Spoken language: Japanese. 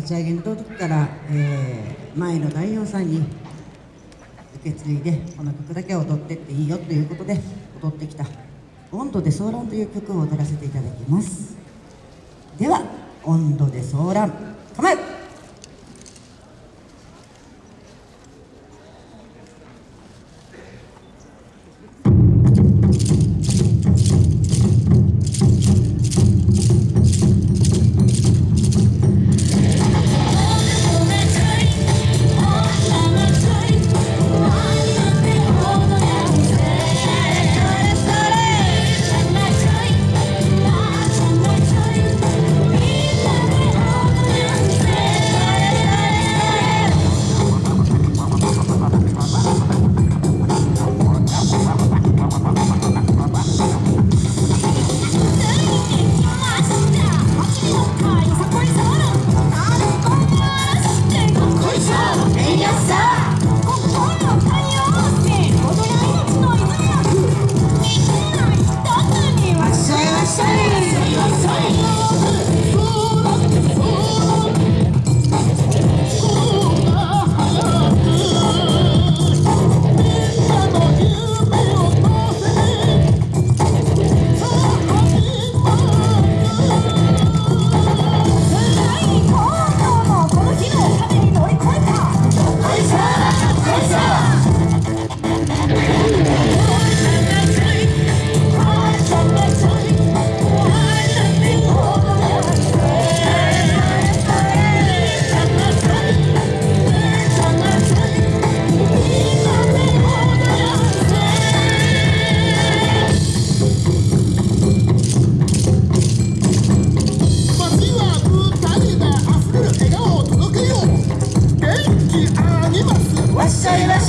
立ち上げの時から、えー、前の代表さんに受け継いでこの曲だけは踊ってっていいよということで踊ってきた「温度で騒乱」という曲を踊らせていただきます。では「温度で騒乱」構え！soy la